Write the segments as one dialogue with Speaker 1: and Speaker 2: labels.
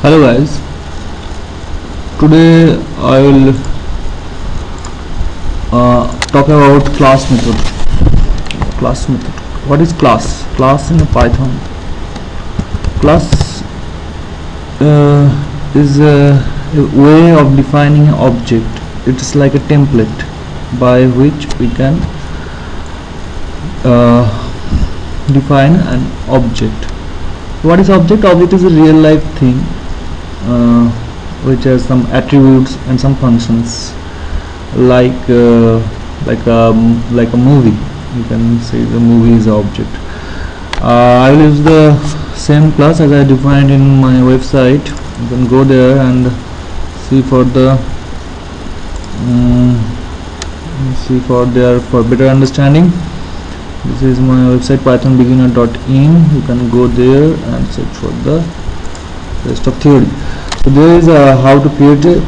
Speaker 1: hello guys today I will uh, talk about class method. Class method. What is class? Class in Python. Class uh, is a, a way of defining an object it's like a template by which we can uh, define an object. What is object? Object is a real life thing uh, which has some attributes and some functions like uh, like a like a movie. You can say the movie is object. Uh, I will use the same class as I defined in my website. You can go there and see for the um, see for there for better understanding. This is my website pythonbeginner.in you can go there and search for the rest of theory. So there is a how to create a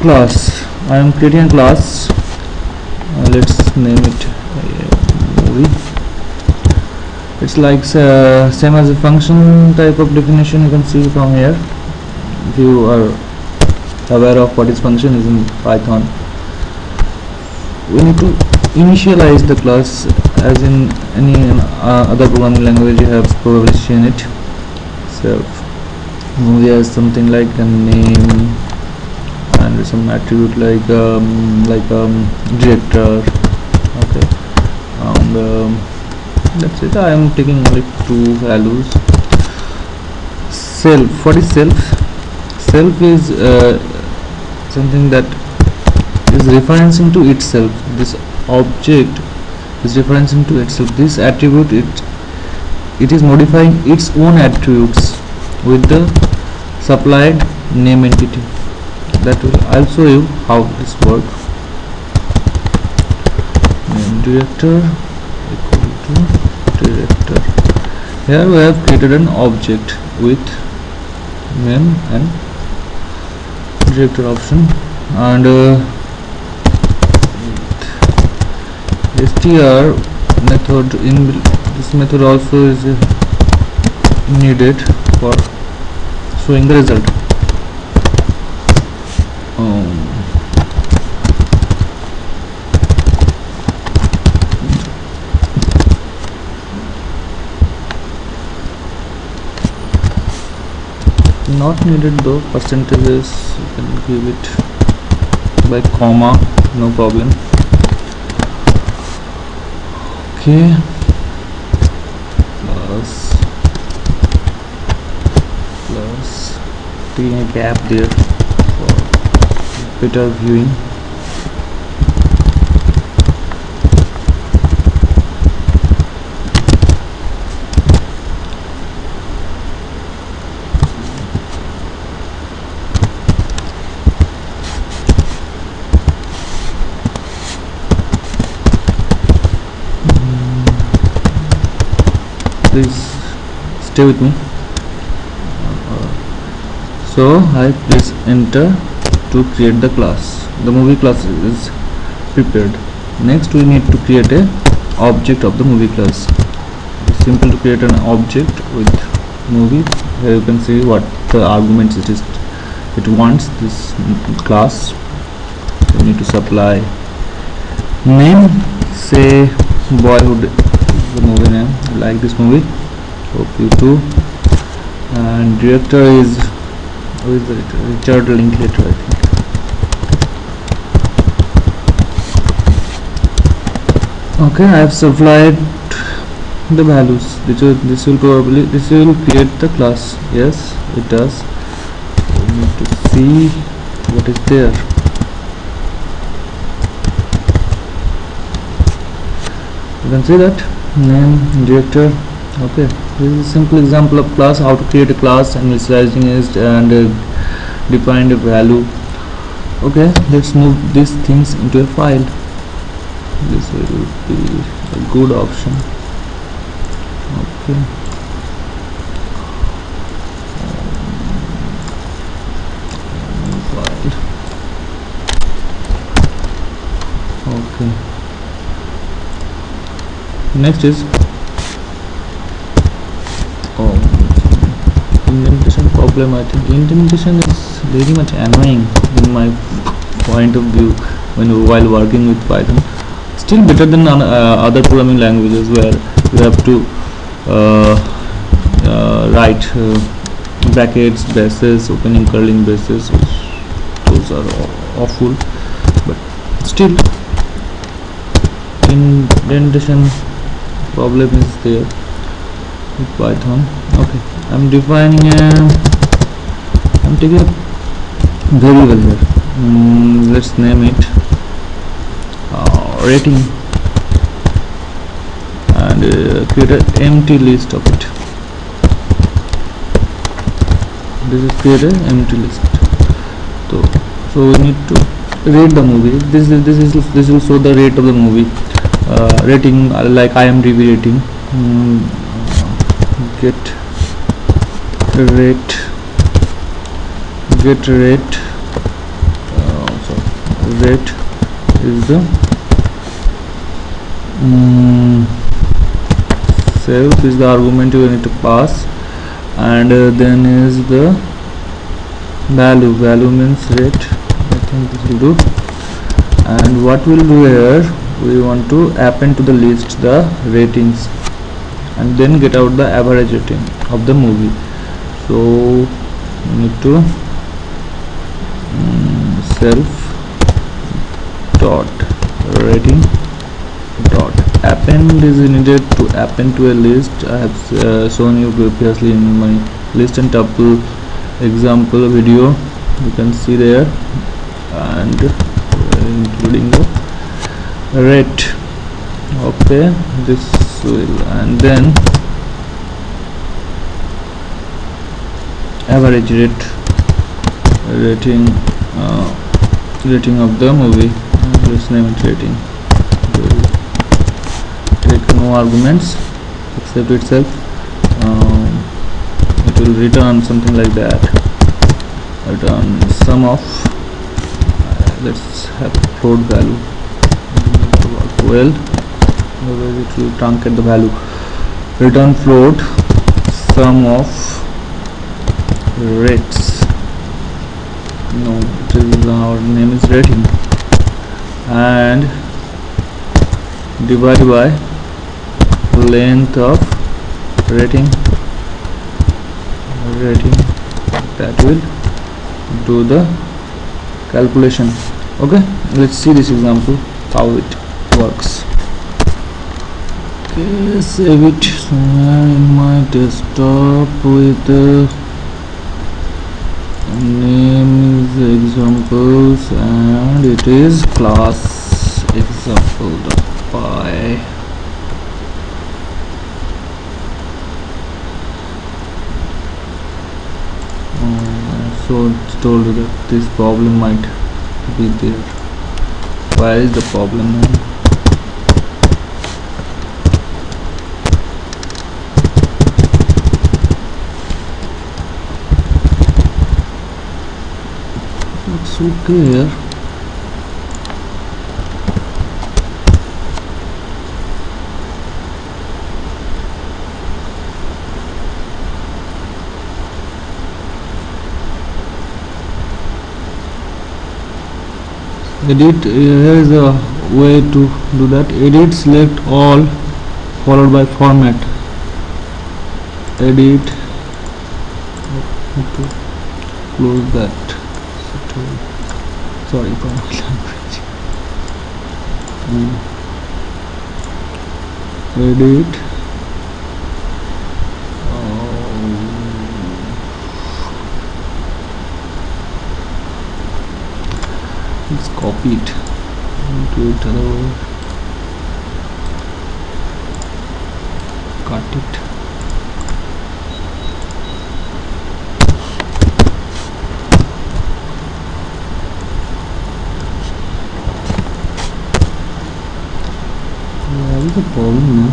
Speaker 1: class. I am creating a class. Uh, let's name it uh, movie. It's like uh, same as a function type of definition you can see from here. If you are aware of what is function is in python. We need to initialize the class as in any uh, other programming language you have probably seen it. So movie has something like a name and some attribute like um, like um, director. Okay. And um, that's it. I am taking only two values. Self. What is self? Self is uh, something that is referencing to itself. This object is referencing to itself. This attribute it it is modifying its own attributes with the supplied name entity. That will I'll show you how this works. Name director equal to director. Here we have created an object with name and director option and uh, str method in this method also is needed for showing the result. Um, not needed though percentages you can give it by comma no problem. Okay a gap there for better viewing. Hmm. Please stay with me so I press enter to create the class. The movie class is prepared. Next we need to create a object of the movie class. It's simple to create an object with movie. Here you can see what the arguments it is it wants this class. We need to supply name. Say boyhood the movie name. I like this movie. Hope you too and director is who is the Richard Linklater I think. Okay I have supplied the values. This will, this will probably this will create the class. Yes it does. We need to see what is there. You can see that? Name director. Okay this is a simple example of class how to create a class and initializing it and uh, define a value. Okay let's move these things into a file. This will be a good option. Okay. Okay. Next is um, indentation problem. I think indentation is very much annoying in my point of view when while working with Python. Still better than uh, other programming languages where you have to uh, uh, write uh, brackets braces opening curling braces those are awful. But still indentation problem is there with python. Okay i'm defining a a variable here mm, let's name it uh, rating. And uh, create an empty list of it. This is create an empty list. So so we need to rate the movie. This is this is this will show the rate of the movie. Uh, rating uh, like IMDb rating. Mm, get rate get rate uh, rate is the um, self is the argument you need to pass. And uh, then is the value. Value means rate. I think this will do. And what we'll do here we want to append to the list the ratings and then get out the average rating of the movie. So need to self dot rating dot. Append is needed to append to a list. I have uh, shown you previously in my list and tuple example video. You can see there. And uh, including the rate. Okay this will and then average rate rating uh, rating of the movie? Let's name it rating? Take no arguments except itself. Um, it will return something like that. Return sum of uh, let's have float value. Well otherwise it will truncate the value. Return float sum of rates no is our name is rating and divide by length of rating. Rating that will do the calculation. Okay let's see this example how it works. Okay save it? In my desktop with the name is examples and it is class example.py uh, so it's told that this problem might be there. Where is the problem okay here edit uh, here is a way to do that. Edit select all followed by format. Edit. Close that sorry for my language hmm. edit oh. let's copy it. Into it other cut it what is the problem now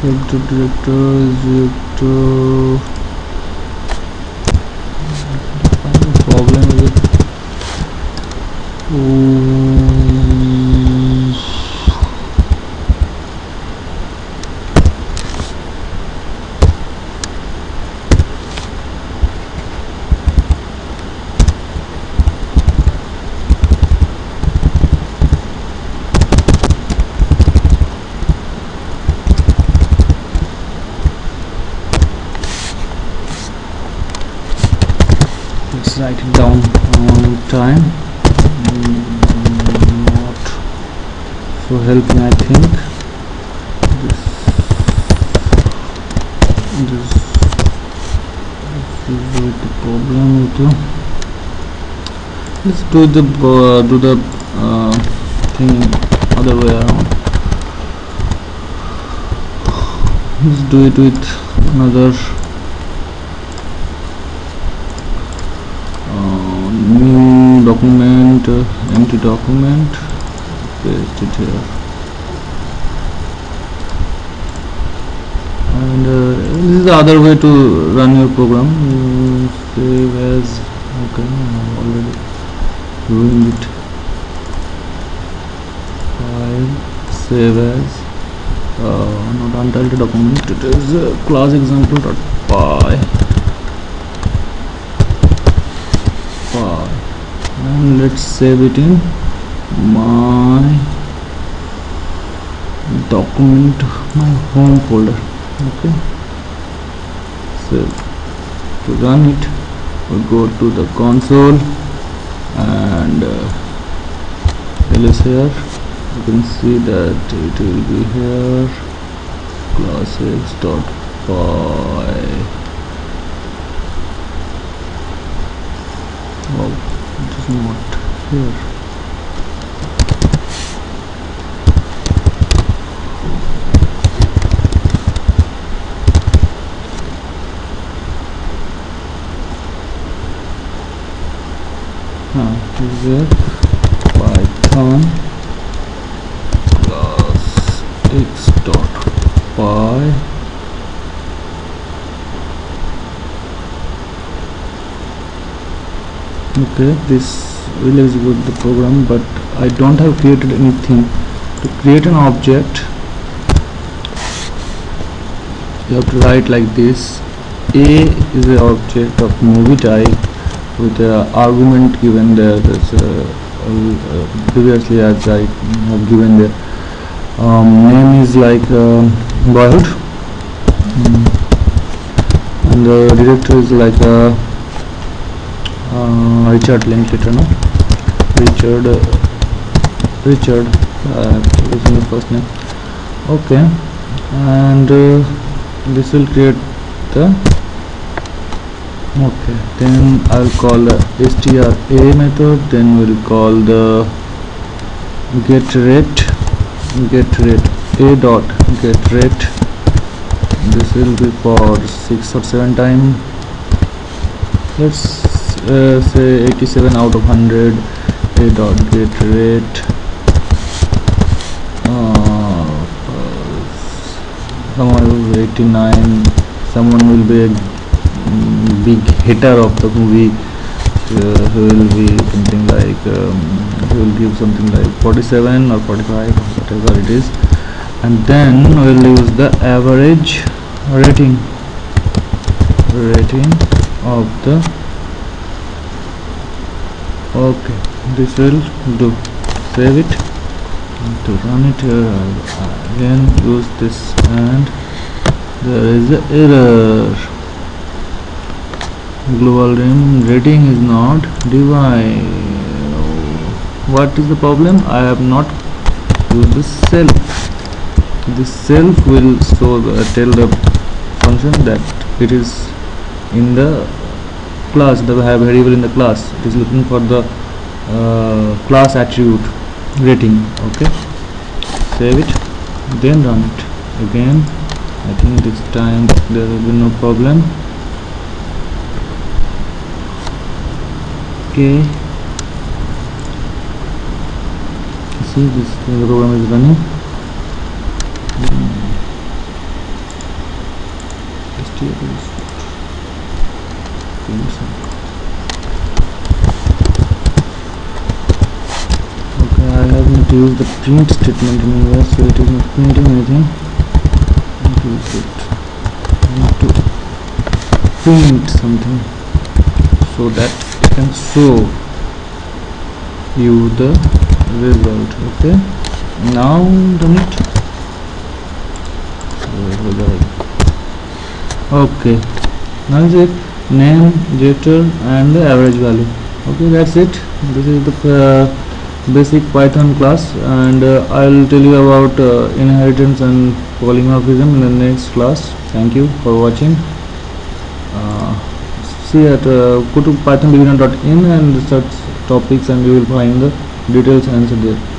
Speaker 1: director director director find the let's write it down on time. Not so helping I think. This this is the problem with the let's do the uh, do the uh, thing other way around. Let's do it with another new document uh, empty document. Paste it here. And uh, this is the other way to run your program. Save as okay I'm already doing it. File save as. Uh, not untitled document. It is uh, class example dot py py and let's save it in my document my home folder. Okay. So to run it we go to the console and uh, here. You can see that it will be here. Class dot py oh it is not here. Huh, is there python class x dot py okay this will execute the program but I don't have created anything. To create an object you have to write like this. A is the object of movie type with the argument given there. That's uh, previously as I have given there. Um, name is like uh, boyhood Mm. and the director is like uh, uh, Richard Linklater no Richard Richard is my first name. Okay. And uh, this will create the okay then I'll call the strA method then we'll call the get rate get rate a dot get rate this will be for six or seven time. Let's uh, say 87 out of 100 a dot get rate. Uh, someone will be 89 someone will be a big hitter of the movie uh, who will be something like um, he will give something like 47 or 45 whatever it is. And then we'll use the average rating rating of the okay this will do. Save it. And to run it here I'll again use this and there is a error. Global rim rating is not defined what is the problem? I have not used the self. This self will show the, uh, tell the function that it is in the class the have variable in the class. It is looking for the uh, class attribute rating okay? Save it then run it. Again I think this time there will be no problem. Okay. See this program is running STL is print some. okay Used the print statement anywhere so it is not printing anything. Use it need to print something so that it can show you the result okay? Now done it okay. Now is it name getter and the average value. Okay that's it. This is the uh, basic python class and uh, i'll tell you about uh, inheritance and polymorphism in the next class. Thank you for watching. Uh, see at uh, go to pythonbeginner.in and search topics and you will find the details answer there